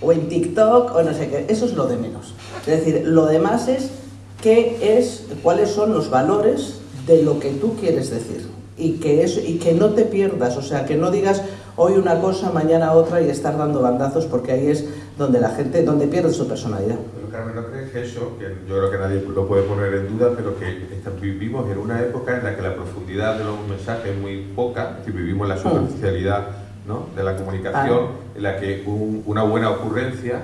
o en TikTok, o no sé qué. Eso es lo de menos. Es decir, lo demás es qué es, cuáles son los valores de lo que tú quieres decir. Y que, es, y que no te pierdas, o sea, que no digas hoy una cosa, mañana otra y estar dando bandazos, porque ahí es donde la gente, donde pierde su personalidad. Pero Carmen, ¿no crees que eso, que yo creo que nadie lo puede poner en duda, pero que vivimos en una época en la que la profundidad de los mensajes es muy poca, que vivimos la mm. superficialidad ¿no? de la comunicación, ah. en la que una buena ocurrencia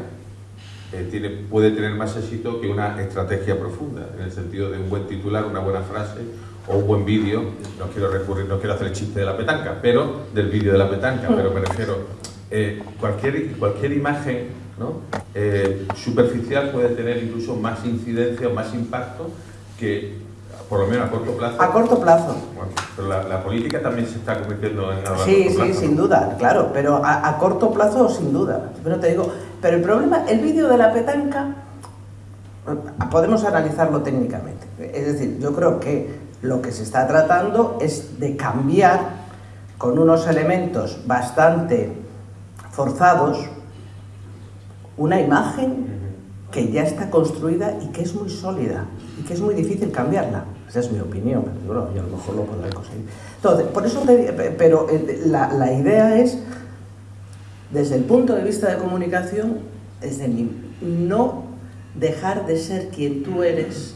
eh, tiene, puede tener más éxito que una estrategia profunda, en el sentido de un buen titular, una buena frase o un buen vídeo, no quiero recurrir, no quiero hacer el chiste de la petanca, pero del vídeo de la petanca, pero me refiero, eh, cualquier, cualquier imagen ¿no? Eh, superficial puede tener incluso más incidencia o más impacto que por lo menos a corto plazo. A corto plazo. Bueno, pero la, política también se está convirtiendo en algo Sí, sí, sin duda, claro, pero a, corto plazo sin duda. Pero te digo, pero el problema, el vídeo de la petanca, podemos analizarlo técnicamente. Es decir, yo creo que lo que se está tratando es de cambiar con unos elementos bastante forzados una imagen que ya está construida y que es muy sólida y que es muy difícil cambiarla. Esa es mi opinión, pero yo a lo mejor lo podré conseguir. Entonces, por eso, pero eh, la, la, idea es, desde el punto de vista de comunicación, desde mi, no dejar de ser quien tú eres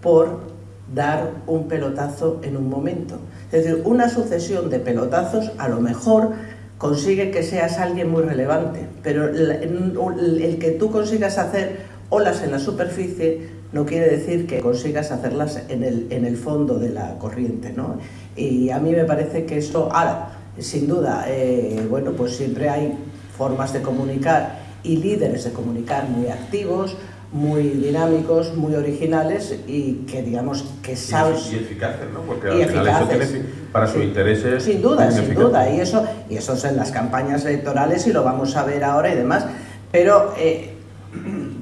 por dar un pelotazo en un momento. Es decir, una sucesión de pelotazos a lo mejor consigue que seas alguien muy relevante, pero el que tú consigas hacer olas en la superficie no quiere decir que consigas hacerlas en el, en el fondo de la corriente, ¿no? Y a mí me parece que eso, ahora, sin duda, eh, bueno, pues siempre hay formas de comunicar y líderes de comunicar muy activos, muy dinámicos, muy originales y que digamos que saben... Y, eficaces, ¿no? Porque al final eso tiene para sus intereses... Sin duda, sin duda, y eso, y eso es en las campañas electorales y lo vamos a ver ahora y demás, pero eh,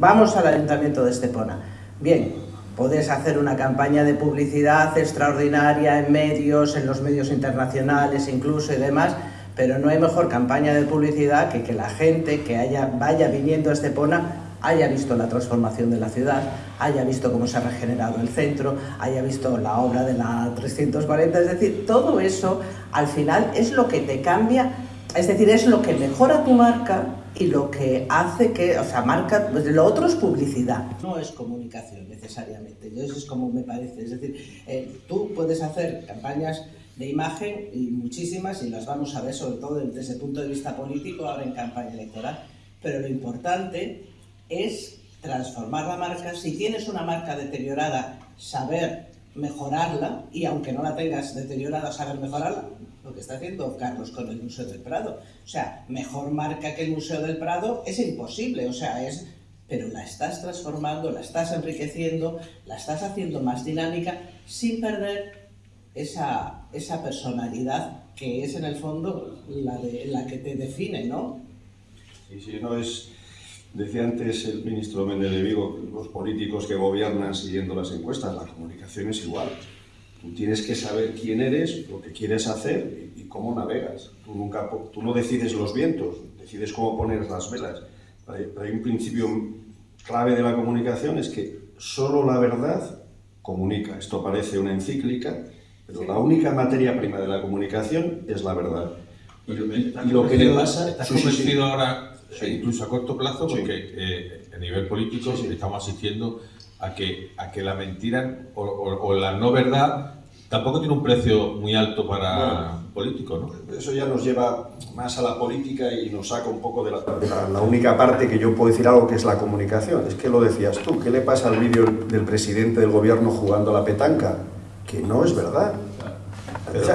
vamos al Ayuntamiento de Estepona. Bien, puedes hacer una campaña de publicidad extraordinaria en medios, en los medios internacionales incluso y demás, pero no hay mejor campaña de publicidad que que la gente que vaya viniendo a Estepona haya visto la transformación de la ciudad, haya visto cómo se ha regenerado el centro, haya visto la obra de la 340, es decir, todo eso al final es lo que te cambia, es decir, es lo que mejora tu marca y lo que hace que, o sea, marca, pues lo otro es publicidad, no es comunicación necesariamente, eso es como me parece, es decir, eh, tú puedes hacer campañas de imagen y muchísimas y las vamos a ver sobre todo desde el punto de vista político ahora en campaña electoral, pero lo importante es transformar la marca, si tienes una marca deteriorada, saber mejorarla y aunque no la tengas deteriorada, saber mejorarla, lo que está haciendo Carlos con el Museo del Prado. O sea, mejor marca que el Museo del Prado es imposible, o sea, es... Pero la estás transformando, la estás enriqueciendo, la estás haciendo más dinámica sin perder esa, esa personalidad que es en el fondo la, de, la que te define, ¿no? Sí, sí, no es... Decía antes el ministro Méndez de Vigo, los políticos que gobiernan siguiendo las encuestas, la comunicación es igual. Tú tienes que saber quién eres, lo que quieres hacer y, cómo navegas. Tú, nunca, tú no decides los vientos, decides cómo poner las velas. Pero hay un principio clave de la comunicación, es que solo la verdad comunica. Esto parece una encíclica, pero la única materia prima de la comunicación es la verdad. Y, lo que le pasa... ¿Estás convencido ahora, incluso a corto plazo, porque eh, a nivel político estamos asistiendo a que, a que la mentira o, la no verdad tampoco tiene un precio muy alto para políticos, ¿no? Eso ya nos lleva más a la política y nos saca un poco de la, la, única parte que yo puedo decir algo que es la comunicación. Es que lo decías tú, ¿qué le pasa al vídeo del presidente del gobierno jugando a la petanca? Que no es verdad.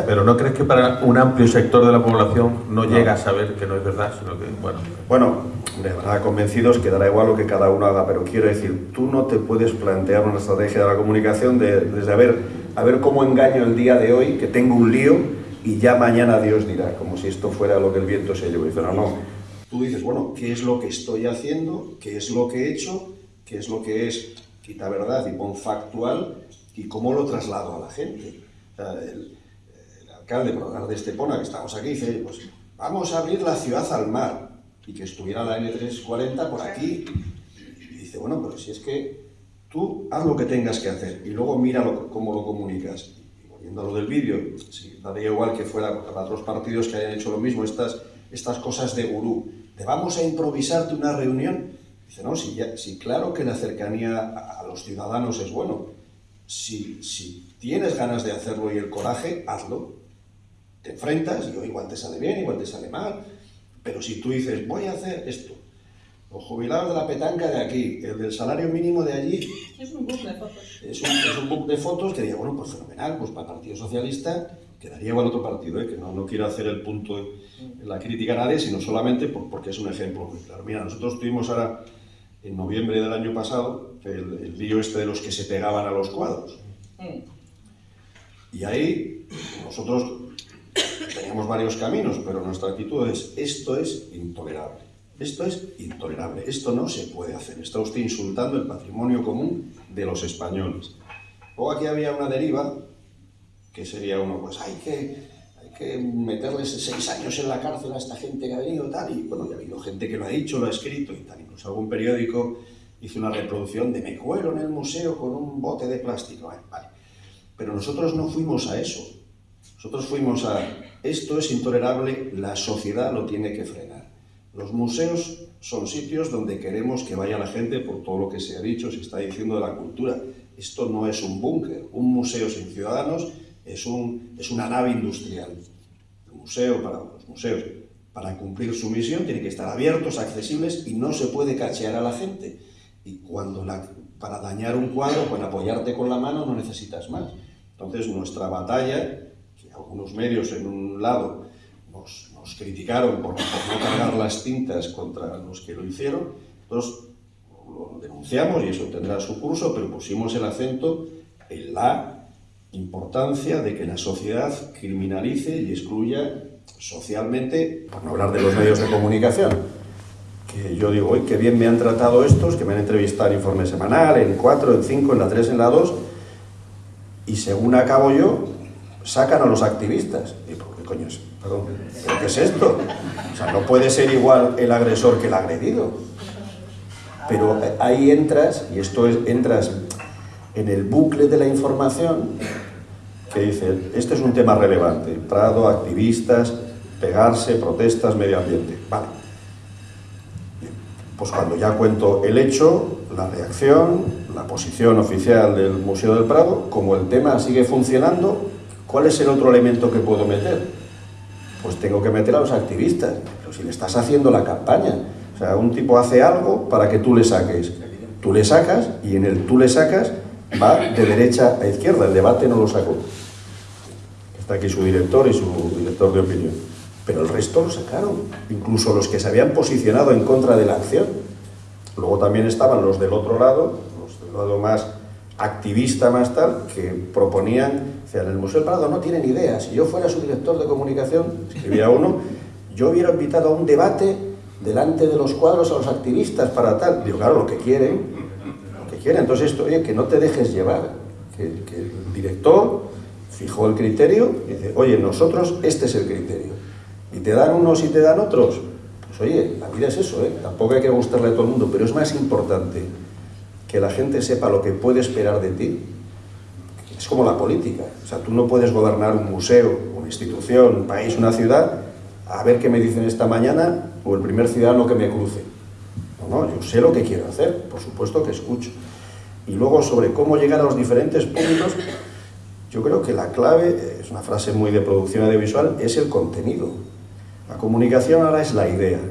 Pero, ¿no crees que para un amplio sector de la población no, llega a saber que no es verdad, sino que, bueno... Bueno, de verdad convencidos que dará igual lo que cada uno haga, pero quiero decir, tú no te puedes plantear una estrategia de la comunicación de, desde a ver, a ver cómo engaño el día de hoy, que tengo un lío, y ya mañana Dios dirá, como si esto fuera lo que el viento se llevó. Dice, no, no. Tú dices, bueno, ¿qué es lo que estoy haciendo? ¿Qué es lo que he hecho? ¿Qué es lo que es? Quita verdad y pon factual, y cómo lo traslado a la gente. O sea, el, alcalde, por hablar de Estepona, que estamos aquí, dice, pues vamos a abrir la ciudad al mar. y que estuviera la N340 por aquí. Y dice, bueno, pero si es que tú haz lo que tengas que hacer y luego mira cómo lo comunicas. Y volviendo a lo del vídeo, sí, daría igual que fuera para otros partidos que hayan hecho lo mismo, estas, estas cosas de gurú. ¿Te vamos a improvisarte una reunión? Dice, no, si, ya, si claro que la cercanía a, a los ciudadanos es bueno. Si, si tienes ganas de hacerlo y el coraje, hazlo. Te enfrentas y igual te sale bien, igual te sale mal. Pero si tú dices, voy a hacer esto, los jubilados de la petanca de aquí, el del salario mínimo de allí. Es un book de fotos. Es un, es un book de fotos que diría, bueno, pues fenomenal, pues para el Partido Socialista quedaría igual otro partido, ¿eh? que no, no quiero hacer el punto en la crítica a nadie, sino solamente por, porque es un ejemplo muy claro. Mira, nosotros tuvimos ahora, en noviembre del año pasado, el, el lío este de los que se pegaban a los cuadros. Y ahí nosotros teníamos varios caminos, pero nuestra actitud es, esto es intolerable. Esto es intolerable, esto no se puede hacer. Está usted insultando el patrimonio común de los españoles. Luego aquí había una deriva, que sería uno, pues hay que, hay que meterles seis años en la cárcel a esta gente que ha venido tal, y bueno, ya ha habido gente que lo ha dicho, lo ha escrito y tal. Incluso algún periódico hizo una reproducción de me cuelo en el museo con un bote de plástico. Vale, vale. Pero nosotros no fuimos a eso. Nosotros fuimos a esto es intolerable, la sociedad lo tiene que frenar. Los museos son sitios donde queremos que vaya la gente por todo lo que se ha dicho, se está diciendo de la cultura. Esto no es un búnker. Un museo sin ciudadanos es, un, es una nave industrial. El museo, para los museos, para cumplir su misión, tiene que estar abiertos, accesibles y no se puede cachear a la gente. Y cuando la, para dañar un cuadro, con apoyarte con la mano, no necesitas más. Entonces, nuestra batalla, algunos medios en un lado nos, criticaron por, por, no cargar las tintas contra los que lo hicieron, entonces lo denunciamos y eso tendrá su curso, pero pusimos el acento en la importancia de que la sociedad criminalice y excluya socialmente, por no hablar de los medios de comunicación, que yo digo, hoy qué bien me han tratado estos, que me han entrevistado en Informe Semanal, en 4, en 5, en la 3, en la 2, y según acabo yo, sacan a los activistas. Y, ¿Qué coño es? ¿pero qué es esto? O sea, no puede ser igual el agresor que el agredido. Pero ahí entras, y esto es, entras en el bucle de la información, que dice, este es un tema relevante, Prado, activistas, pegarse, protestas, medio ambiente. Vale. Pues cuando ya cuento el hecho, la reacción, la posición oficial del Museo del Prado, como el tema sigue funcionando, ¿cuál es el otro elemento que puedo meter? Pues tengo que meter a los activistas, pero si le estás haciendo la campaña. O sea, un tipo hace algo para que tú le saques. Tú le sacas y en el tú le sacas va de derecha a izquierda, el debate no lo sacó. Está aquí su director y su director de opinión. Pero el resto lo sacaron, incluso los que se habían posicionado en contra de la acción. Luego también estaban los del otro lado, los del lado más activista, más tal, que proponían, decían, el Museo del Prado no tienen idea, si yo fuera su director de comunicación, escribía uno, yo hubiera invitado a un debate delante de los cuadros a los activistas para tal. Digo, claro, lo que quieren, lo que quieren. Entonces, esto, oye, que no te dejes llevar, que, que el director fijó el criterio y dice, oye, nosotros este es el criterio. Y te dan unos y te dan otros. Pues oye, la vida es eso, ¿eh? tampoco hay que gustarle a todo el mundo, pero es más importante que la gente sepa lo que puede esperar de ti. Es como la política. O sea, tú no puedes gobernar un museo, una institución, un país, una ciudad, a ver qué me dicen esta mañana o el primer ciudadano que me cruce. No, no, yo sé lo que quiero hacer, por supuesto que escucho. Y luego sobre cómo llegar a los diferentes públicos, yo creo que la clave, es una frase muy de producción audiovisual, es el contenido. La comunicación ahora es la idea,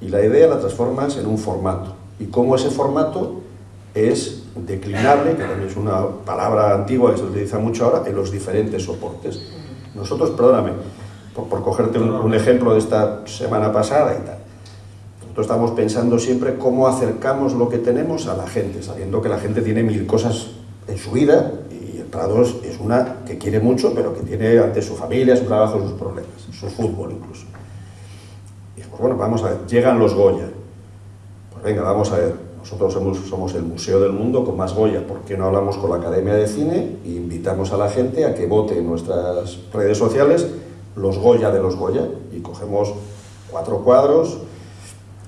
y la idea la transformas en un formato. Y cómo ese formato es declinable, que también es una palabra antigua que se utiliza mucho ahora, en los diferentes soportes. Nosotros, perdóname, por, por cogerte un, ejemplo de esta semana pasada y tal, nosotros estamos pensando siempre cómo acercamos lo que tenemos a la gente, sabiendo que la gente tiene mil cosas en su vida y el Prado es una que quiere mucho, pero que tiene ante su familia, su trabajo, sus problemas, su fútbol incluso. Y pues bueno, vamos a ver, llegan los Goya. Pues venga, vamos a ver, nosotros somos, el museo del mundo con más Goya, ¿por qué no hablamos con la Academia de Cine e invitamos a la gente a que vote en nuestras redes sociales los Goya de los Goya? Y cogemos cuatro cuadros,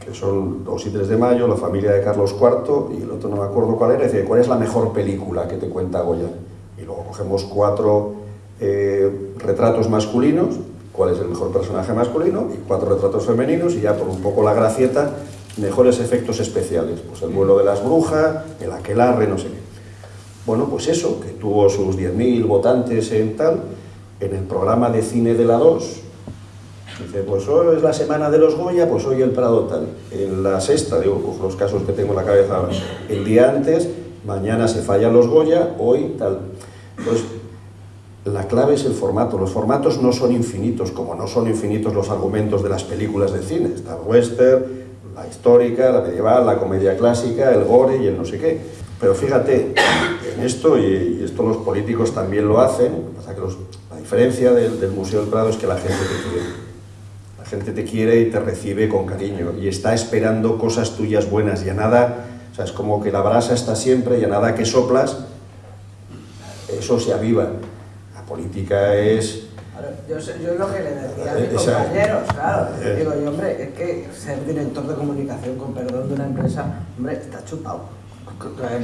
que son 2 y 3 de mayo, La familia de Carlos IV, y el otro no me acuerdo cuál era, dice, ¿cuál es la mejor película que te cuenta Goya? Y luego cogemos cuatro eh, retratos masculinos, cuál es el mejor personaje masculino, y cuatro retratos femeninos, y ya por un poco la gracieta, mejores efectos especiales. Pues el vuelo de las brujas, el aquelarre, no sé qué. Bueno, pues eso, que tuvo sus 10.000 votantes en tal, en el programa de cine de la 2, dice, pues hoy es la semana de los Goya, pues hoy el Prado tal. En la sexta, digo, pues los casos que tengo en la cabeza ahora, el día antes, mañana se fallan los Goya, hoy tal. Pues la clave es el formato. Los formatos no son infinitos, como no son infinitos los argumentos de las películas de cine. Está el western, la histórica, la medieval, la comedia clásica, el gore y el no sé qué. Pero fíjate, en esto, y, esto los políticos también lo hacen, que la diferencia del, del, Museo del Prado es que la gente te quiere. La gente te quiere y te recibe con cariño y está esperando cosas tuyas buenas y a nada, o sea, es como que la brasa está siempre y a nada que soplas, eso se aviva política es... yo, yo lo que le decía a mis compañeros, claro, eh. digo yo, hombre, es que ser director de comunicación, con perdón, de una empresa, hombre, está chupado.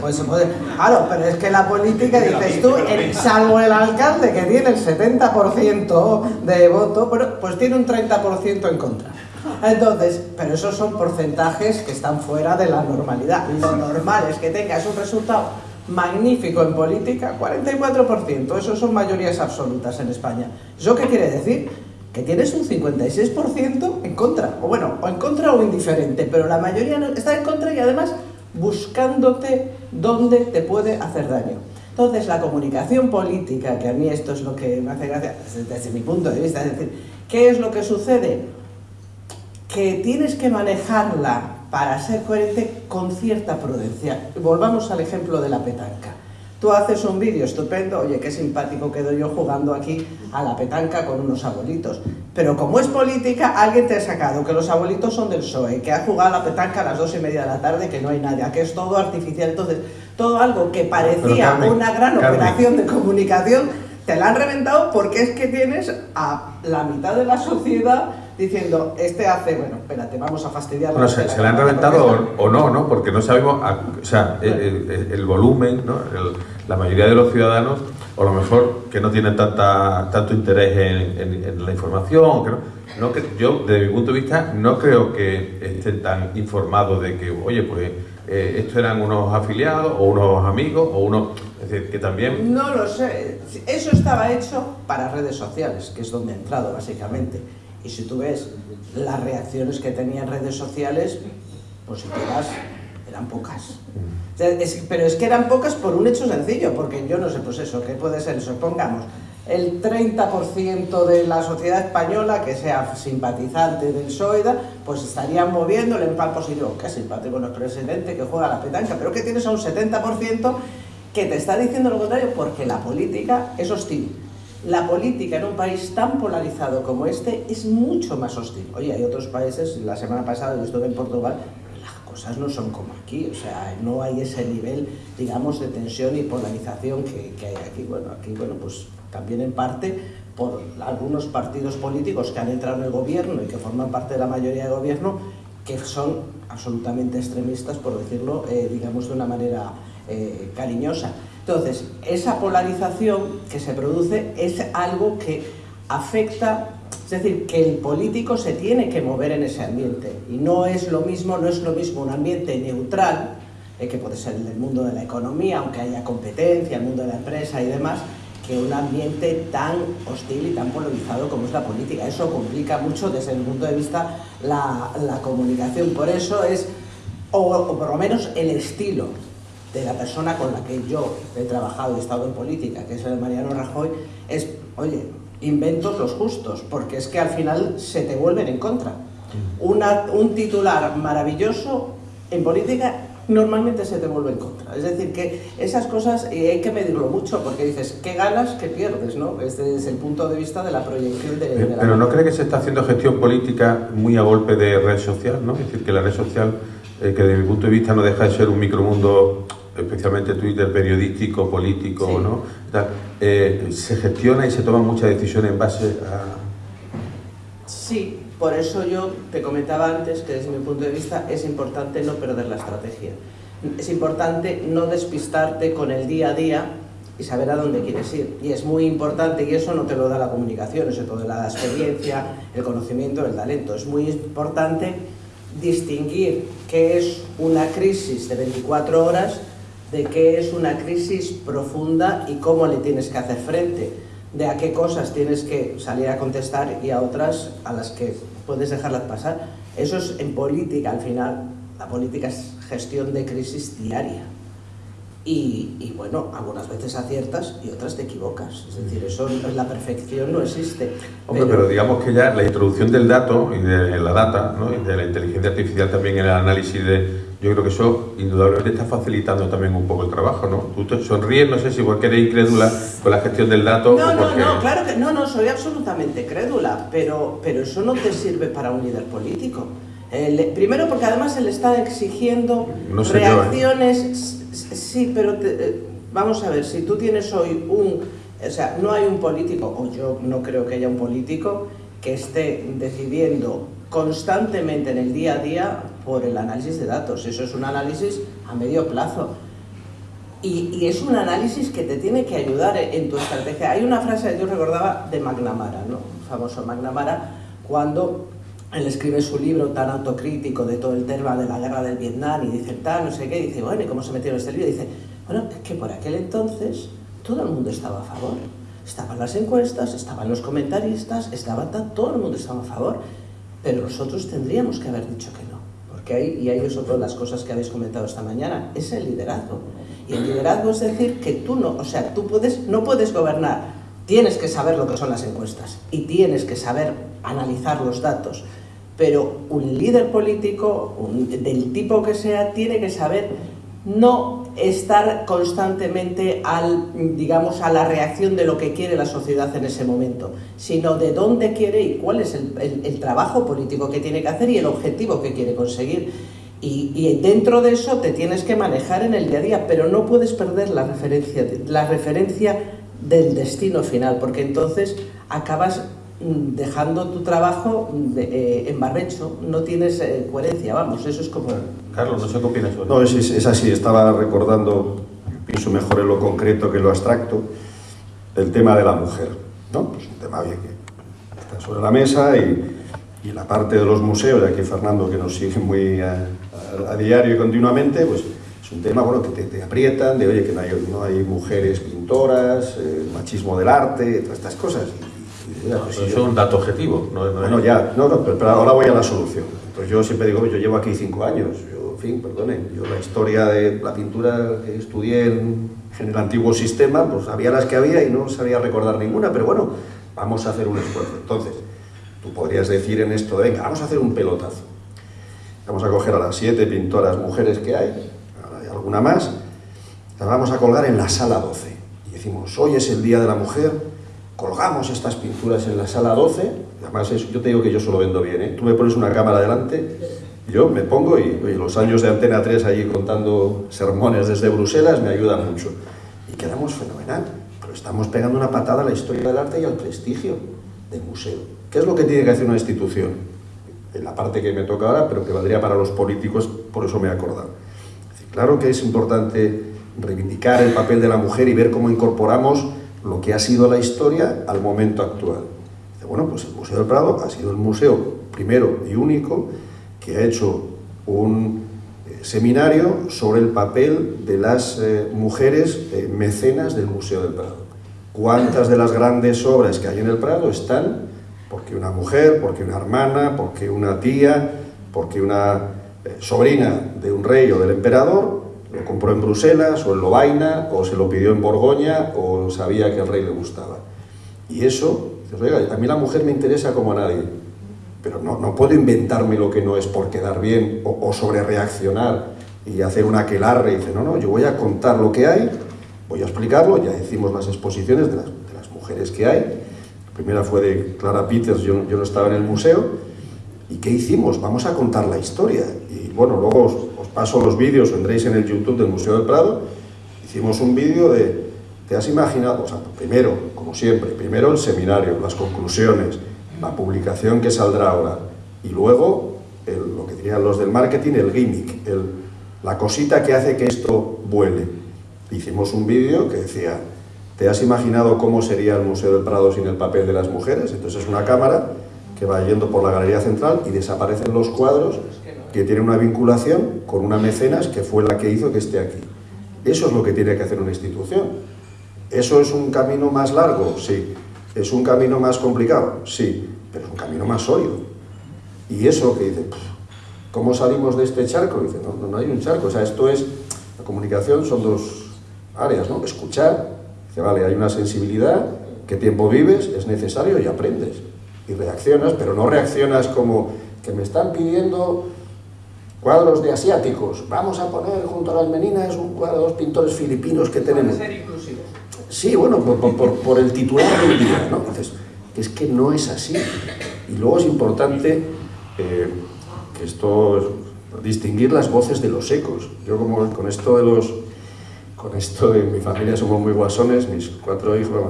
Pues se puede, claro, pero es que la política, dices tú, salvo el alcalde que tiene el 70% de voto, pero, pues tiene un 30% en contra. Entonces, pero esos son porcentajes que están fuera de la normalidad. Lo normal es que tengas un resultado magnífico en política, 44%, eso son mayorías absolutas en España. ¿Eso qué quiere decir? Que tienes un 56% en contra, o bueno, o en contra o indiferente, pero la mayoría está en contra y además buscándote dónde te puede hacer daño. Entonces, la comunicación política, que a mí esto es lo que me hace gracia desde, desde mi punto de vista, es decir, ¿qué es lo que sucede? Que tienes que manejarla para ser coherente con cierta prudencia. Volvamos al ejemplo de la petanca. Tú haces un vídeo estupendo, oye, qué simpático quedo yo jugando aquí a la petanca con unos abuelitos. Pero como es política, alguien te ha sacado que los abuelitos son del PSOE, que ha jugado a la petanca a las dos y media de la tarde, que no hay nadie, que es todo artificial. Entonces, todo algo que parecía una gran operación de comunicación, te la han reventado porque es que tienes a la mitad de la sociedad diciendo, este hace, bueno, espérate, vamos a fastidiar. Bueno, se, le han reventado o, no, ¿no? Porque no sabemos, o sea, el, volumen, ¿no? la mayoría de los ciudadanos, o a lo mejor que no tienen tanta, tanto interés en, la información, que no, que yo, desde mi punto de vista, no creo que estén tan informados de que, oye, pues eh, estos eran unos afiliados o unos amigos o unos... Es decir, que también... No lo sé. Eso estaba hecho para redes sociales, que es donde he entrado, básicamente y si tú ves las reacciones que tenían redes sociales, positivas, eran pocas. pero es que eran pocas por un hecho sencillo, porque yo no sé, pues eso, ¿qué puede ser eso? Pongamos, el 30% de la sociedad española que sea simpatizante del SOIDA, pues estarían moviéndole en pan positivo. Qué simpático el presidente que juega la petanca, pero que tienes a un 70% que te está diciendo lo contrario porque la política es hostil la política en un país tan polarizado como este es mucho más hostil. Oye, hay otros países, la semana pasada yo estuve en Portugal, las cosas no son como aquí, o sea, no hay ese nivel, digamos, de tensión y polarización que, hay aquí. Bueno, aquí, bueno, pues también en parte por algunos partidos políticos que han entrado en el gobierno y que forman parte de la mayoría de gobierno, que son absolutamente extremistas, por decirlo, eh, digamos, de una manera eh, cariñosa. Entonces, esa polarización que se produce es algo que afecta, es decir, que el político se tiene que mover en ese ambiente y no es lo mismo, no es lo mismo un ambiente neutral, eh, que puede ser el del mundo de la economía, aunque haya competencia, el mundo de la empresa y demás, que un ambiente tan hostil y tan polarizado como es la política. Eso complica mucho desde el punto de vista la, la comunicación. Por eso es, o, o por lo menos el estilo de la persona con la que yo he trabajado y he estado en política, que es el Mariano Rajoy, es, oye, inventos los justos, porque es que al final se te vuelven en contra. Una, un titular maravilloso en política normalmente se te vuelve en contra. Es decir, que esas cosas hay que medirlo mucho, porque dices, ¿qué ganas, qué pierdes? ¿no? Este es el punto de vista de la proyección de, de Pero ¿no cree que se está haciendo gestión política muy a golpe de red social? ¿no? Es decir, que la red social, eh, que desde mi punto de vista no deja de ser un micromundo especialmente Twitter periodístico, político, ¿no? Eh, se gestiona y se toman muchas decisiones en base a... Sí, por eso yo te comentaba antes que desde mi punto de vista es importante no perder la estrategia. Es importante no despistarte con el día a día y saber a dónde quieres ir. Y es muy importante, y eso no te lo da la comunicación, eso te lo da la experiencia, el conocimiento, el talento. Es muy importante distinguir qué es una crisis de 24 horas de qué es una crisis profunda y cómo le tienes que hacer frente, de a qué cosas tienes que salir a contestar y a otras a las que puedes dejarlas pasar. Eso es en política, al final, la política es gestión de crisis diaria. Y, bueno, algunas veces aciertas y otras te equivocas. Es decir, eso la perfección no existe. Hombre, pero, digamos que ya la introducción del dato y de la data ¿no? y de la inteligencia artificial también en el análisis de... Yo creo que eso indudablemente está facilitando también un poco el trabajo, ¿no? Tú te sonríes, no sé si porque eres incrédula con la gestión del dato no, o porque... No, no, claro que no, no, soy absolutamente crédula, pero, pero eso no te sirve para un líder político. primero porque además se le está exigiendo ¿eh? reacciones Sí, pero eh, vamos a ver, si tú tienes hoy un... O sea, no hay un político, o yo no creo que haya un político, que esté decidiendo constantemente en el día a día por el análisis de datos. Eso es un análisis a medio plazo. Y, es un análisis que te tiene que ayudar en tu estrategia. Hay una frase que yo recordaba de McNamara, ¿no? El famoso McNamara, cuando él escribe su libro tan autocrítico de todo el tema de la guerra del Vietnam y dice tal, no sé qué, dice, bueno, ¿y cómo se metió en este libro? Y dice, bueno, es que por aquel entonces todo el mundo estaba a favor. Estaban las encuestas, estaban los comentaristas, estaba todo el mundo estaba a favor, pero nosotros tendríamos que haber dicho que no. Porque ahí, y es otra las cosas que habéis comentado esta mañana, es el liderazgo. Y el liderazgo es decir que tú no, o sea, tú puedes, no puedes gobernar, tienes que saber lo que son las encuestas y tienes que saber analizar los datos, pero un líder político, del tipo que sea, tiene que saber no estar constantemente al, digamos, a la reacción de lo que quiere la sociedad en ese momento, sino de dónde quiere y cuál es el, trabajo político que tiene que hacer y el objetivo que quiere conseguir. Y, y, dentro de eso te tienes que manejar en el día a día, pero no puedes perder la referencia, la referencia del destino final, porque entonces acabas dejando tu trabajo eh, en barbecho, no tienes eh, coherencia, vamos, eso es como... Carlos, no sé qué opinas No, es, es, así, estaba recordando, pienso mejor en lo concreto que en lo abstracto, el tema de la mujer, ¿no? Pues un tema bien que está sobre la mesa y, y la parte de los museos, de aquí Fernando que nos sigue muy a, diario y continuamente, pues es un tema bueno, que te, aprietan, de oye, que no hay, no hay mujeres pintoras, el machismo del arte, todas estas cosas. Pues eso es un dato objetivo. No, bueno, ya, no, no, pero ahora voy a la solución. Entonces yo siempre digo, yo llevo aquí cinco años, yo, en fin, perdonen, yo la historia de la pintura que estudié en, el antiguo sistema, pues había las que había y no sabía recordar ninguna, pero bueno, vamos a hacer un esfuerzo. Entonces, tú podrías decir en esto, venga, vamos a hacer un pelotazo. Vamos a coger a las siete pintoras mujeres que hay, hay alguna más, las vamos a colgar en la sala 12. Y decimos, hoy es el Día de la Mujer, colgamos estas pinturas en la sala 12, además yo te digo que yo solo vendo bien, ¿eh? tú me pones una cámara delante, yo me pongo y, los años de Antena 3 allí contando sermones desde Bruselas me ayudan mucho. Y quedamos fenomenal, pero estamos pegando una patada a la historia del arte y al prestigio del museo. ¿Qué es lo que tiene que hacer una institución? En la parte que me toca ahora, pero que valdría para los políticos, por eso me he acordado. claro que es importante reivindicar el papel de la mujer y ver cómo incorporamos lo que ha sido la historia al momento actual. Bueno, pues el Museo del Prado ha sido el museo primero y único que ha hecho un eh, seminario sobre el papel de las eh, mujeres eh, mecenas del Museo del Prado. ¿Cuántas de las grandes obras que hay en el Prado están porque una mujer, porque una hermana, porque una tía, porque una sobrina de un rey o del emperador lo compró en Bruselas o en Lovaina o se lo pidió en Borgoña o sabía que al rey le gustaba. Y eso, oiga, a mí la mujer me interesa como a nadie, pero no, no puedo inventarme lo que no es por quedar bien o, o sobre reaccionar y hacer una aquelarre y dice, no, no, yo voy a contar lo que hay, voy a explicarlo, ya decimos las exposiciones de las, de las mujeres que hay, la primera fue de Clara Peters, yo, yo no estaba en el museo, ¿y qué hicimos? Vamos a contar la historia. Y bueno, luego paso los vídeos, vendréis en el YouTube del Museo del Prado, hicimos un vídeo de, ¿te has imaginado? O sea, primero, como siempre, primero el seminario, las conclusiones, la publicación que saldrá ahora, Y luego, lo que dirían los del marketing, el gimmick, la cosita que hace que esto vuele. Hicimos un vídeo que decía, ¿te has imaginado cómo sería el Museo del Prado sin el papel de las mujeres? Entonces es una cámara que va yendo por la galería central y desaparecen los cuadros que tienen una vinculación con una mecenas que fue la que hizo que esté aquí. Eso es lo que tiene que hacer una institución. ¿Eso es un camino más largo? Sí. ¿Es un camino más complicado? Sí. Pero es un camino más sólido. Y eso que dice, ¿cómo salimos de este charco? Dice, no, no hay un charco. O sea, esto es, la comunicación son dos áreas, ¿no? Escuchar, dice, vale, hay una sensibilidad, qué tiempo vives, es necesario y aprendes. Y reaccionas, pero no reaccionas como que me están pidiendo cuadros de asiáticos. Vamos a poner junto a las meninas un cuadro de dos pintores filipinos que tenemos. ser inclusivo. Sí, bueno, por, el titular del día, ¿no? Entonces, es que no es así. Y luego es importante eh, que esto, distinguir las voces de los ecos. Yo como con esto de los, con esto de mi familia somos muy guasones, mis cuatro hijos,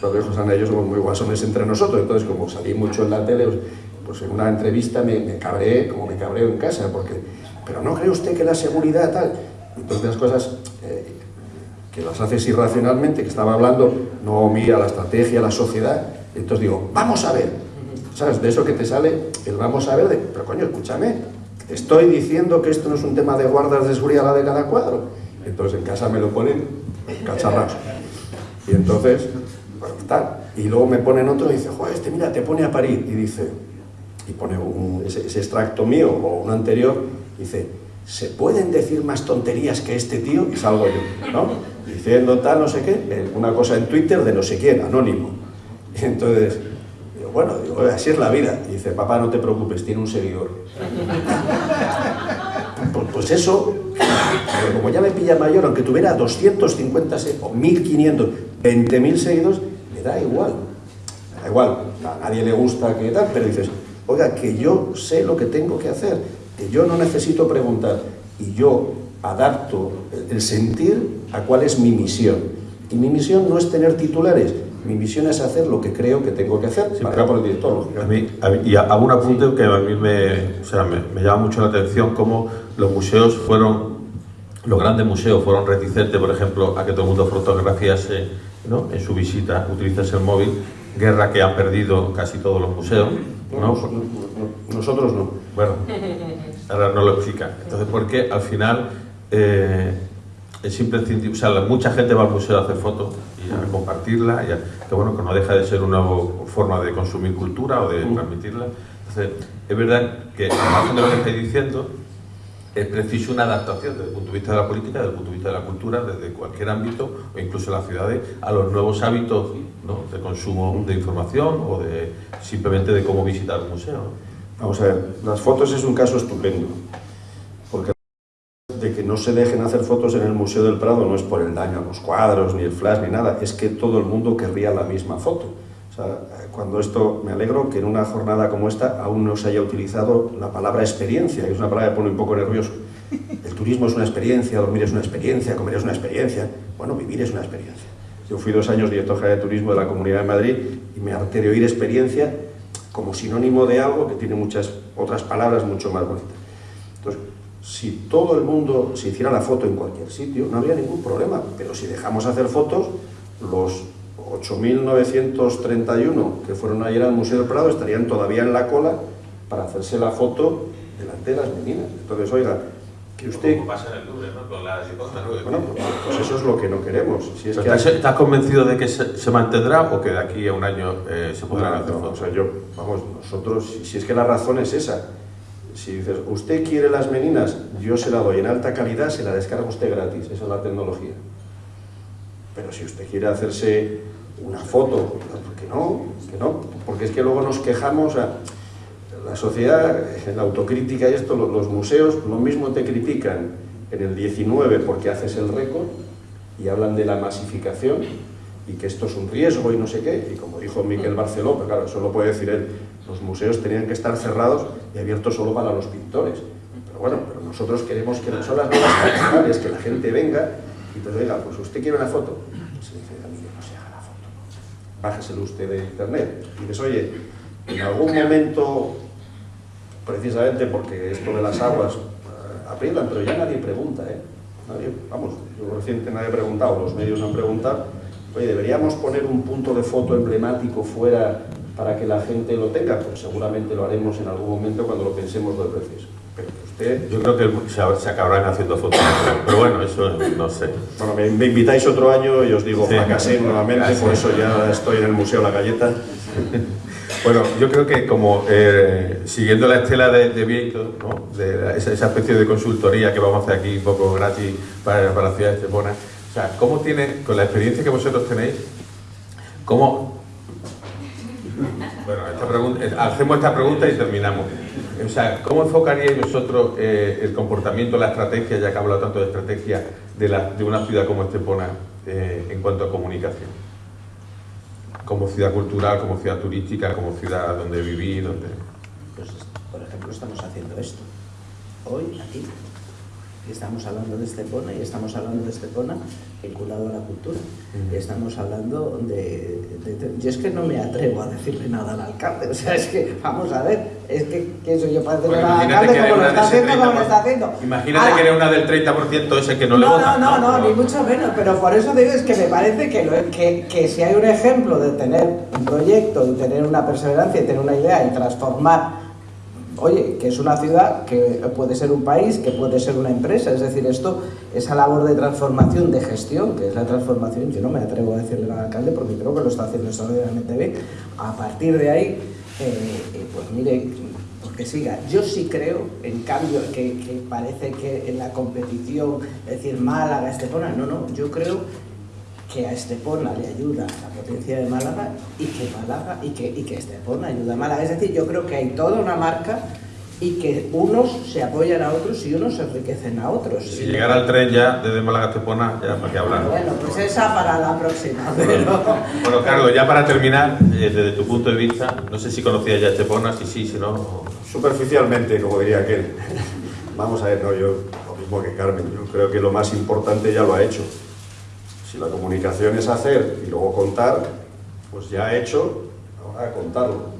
cuatro hijos han ellos somos muy guasones entre nosotros, entonces como salí mucho en la tele, pues en una entrevista me, me cabré, como me cabreo en casa, porque, pero ¿no cree usted que la seguridad tal? Entonces las cosas eh, que las haces irracionalmente, que estaba hablando, no mira la estrategia, la sociedad, entonces digo, vamos a ver, ¿sabes? De eso que te sale el vamos a ver, de, pero coño, escúchame, estoy diciendo que esto no es un tema de guardas de seguridad la de cada cuadro, entonces en casa me lo ponen cacharrados. Y entonces, bueno, tal. Y luego me ponen otro y dice, joder, este mira, te pone a parir. Y dice, y pone ese, extracto mío o un anterior, dice, ¿se pueden decir más tonterías que este tío? Y salgo yo, ¿no? Diciendo tal, no sé qué, una cosa en Twitter de no sé quién, anónimo. Y entonces, digo, bueno, digo, así es la vida. Y dice, papá, no te preocupes, tiene un seguidor. Pues, pues eso, como ya me pilla mayor, aunque tuviera 250 o 1500, 20.000 seguidores, me da igual. Me da igual, a nadie le gusta que tal, pero dices, oiga, que yo sé lo que tengo que hacer, que yo no necesito preguntar y yo adapto el sentir a cuál es mi misión. Y mi misión no es tener titulares, mi misión es hacer lo que creo que tengo que hacer para por el director. A mí, y hago un apunte que a mí me, o sea, me, llama mucho la atención cómo los museos fueron, los grandes museos fueron reticentes, por ejemplo, a que todo el mundo fotografiase ¿no? en su visita, utilizase el móvil, guerra que han perdido casi todos los museos. ¿No? Nosotros no. Bueno, ahora no lo explica. Entonces, porque al final eh, es imprescindible, o sea, mucha gente va al museo a hacer fotos y a compartirla, y que bueno, que no deja de ser una forma de consumir cultura o de transmitirla. Entonces, es verdad que, al de lo que estáis diciendo, es preciso una adaptación desde el punto de vista de la política, desde el punto de vista de la cultura, desde cualquier ámbito, o incluso las ciudades, a los nuevos hábitos de consumo de información o de simplemente de cómo visitar un museo. Vamos a ver, las fotos es un caso estupendo, porque de que no se dejen hacer fotos en el Museo del Prado no es por el daño a los cuadros, ni el flash, ni nada, es que todo el mundo querría la misma foto. O sea, cuando esto, me alegro que en una jornada como esta aún no se haya utilizado la palabra experiencia, que es una palabra que pone un poco nervioso. El turismo es una experiencia, dormir es una experiencia, comer es una experiencia. Bueno, vivir es una experiencia. Yo fui dos años director general de turismo de la Comunidad de Madrid y me harté de oír experiencia como sinónimo de algo que tiene muchas otras palabras mucho más bonitas. Entonces, si todo el mundo se hiciera la foto en cualquier sitio, no habría ningún problema, pero si dejamos hacer fotos, los 8.931 que fueron ayer al Museo del Prado estarían todavía en la cola para hacerse la foto delante de las meninas. Entonces, oiga, que usted... pasa en el Louvre, ¿no? Con la Bueno, pues, pues, eso es lo que no queremos. Si es que ¿Estás, convencido de que se, mantendrá o que de aquí a un año eh, se podrán hacer fotos? O sea, yo, vamos, nosotros, si, es que la razón es esa, si dices, usted quiere las meninas, yo se la doy en alta calidad, se la descarga usted gratis, esa es la tecnología. Pero si usted quiere hacerse una foto, que no, que no, porque es que luego nos quejamos, a la sociedad, la autocrítica y esto, los, museos lo mismo te critican en el 19 porque haces el récord y hablan de la masificación y que esto es un riesgo y no sé qué, y como dijo Miquel Barceló, pero claro, eso lo puede decir él, los museos tenían que estar cerrados y abiertos solo para los pintores. Pero bueno, pero nosotros queremos que no son las nuevas que la gente venga y te diga, pues usted quiere una foto, bájeselo usted de internet. Y dices, oye, en algún momento precisamente porque esto de las aguas eh, aprietan, pero ya nadie pregunta, ¿eh? Nadie, vamos, yo reciente nadie ha preguntado, los medios han preguntado, oye, ¿deberíamos poner un punto de foto emblemático fuera para que la gente lo tenga? Pues seguramente lo haremos en algún momento cuando lo pensemos dos veces. Pero usted... Yo creo que se, se acabarán haciendo fotos, pero bueno, eso no sé. Bueno, me, me invitáis otro año y os digo, Sí. fracasé nuevamente, por eso ya estoy en el Museo La Galleta. Bueno, yo creo que como eh, siguiendo la estela de, de Vieito, ¿no? de esa especie de consultoría que vamos a hacer aquí un poco gratis para, para la ciudad de Estepona, o sea, ¿cómo tiene, con la experiencia que vosotros tenéis, cómo... Bueno, esta pregunta- eh, hacemos esta pregunta y terminamos. O sea, ¿cómo enfocaríais vosotros eh, el comportamiento, la estrategia, ya que he hablado tanto de estrategia, de, una ciudad como Estepona eh, en cuanto a comunicación? como ciudad cultural, como ciudad turística, como ciudad donde vivir, donde... Pues, por ejemplo, estamos haciendo esto. Hoy, aquí. Estamos hablando de Estepona y estamos hablando de Estepona vinculado a la cultura. Estamos hablando de, de- de- Yo es que no me atrevo a decirle nada al alcalde. O sea, es que, vamos a ver, es que, que soy yo para decirle nada al imagínate alcalde como lo una está de haciendo, como lo 30%. está haciendo. Imagínate Ahora, que eres una del 30% ese que no le no, vota. no, no, no, Pero- ni mucho menos, pero por eso digo es que me parece que, lo- que, que si hay un ejemplo de tener un proyecto y tener una perseverancia y tener una idea y transformar, oye, que es una ciudad, que puede ser un país, que puede ser una empresa, es decir, esto, esa labor de transformación, de gestión, que es la transformación, yo no me atrevo a decirle al alcalde porque creo que lo está haciendo extraordinariamente bien. A partir de ahí, eh, eh, pues mire, porque siga. Yo sí creo, en cambio, que, que parece que en la competición, es decir, Málaga, Estepona, no, no, yo creo que a Estepona le ayuda la potencia de Málaga y que Málaga y que, y que Estepona ayuda a Málaga. Es decir, yo creo que hay toda una marca y que unos se apoyan a otros y unos se enriquecen a otros. Si llegara el tren ya desde Málaga a Estepona, ya para qué hablar. Bueno, pues esa para la próxima. Pero... Bueno, Carlos, ya para terminar, eh, desde tu punto de vista, no sé si conocías ya Estepona, si sí, si no... Superficialmente, como diría aquel. Vamos a ver, no, yo lo mismo que Carmen, yo creo que lo más importante ya lo ha hecho. Si la comunicación es hacer y luego contar, pues ya ha hecho, ahora contarlo.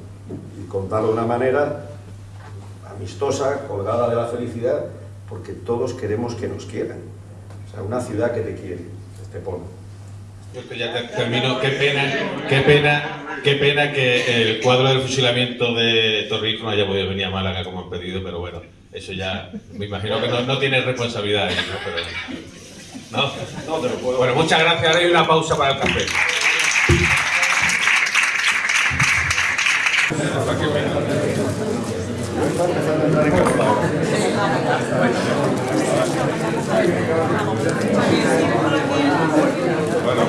Y contarlo de una manera amistosa, colgada de la felicidad, porque todos queremos que nos quieran. O sea, una ciudad que te quiere, Estepona. Yo que ya te- termino. Qué pena, qué pena, qué pena que el cuadro del fusilamiento de Torrijos no haya podido venir a Málaga como han pedido, pero bueno, eso ya me imagino que no, no tiene responsabilidad, ¿no? No, no te lo puedo. Bueno, muchas gracias. Ahora hay una pausa para el café. Bueno,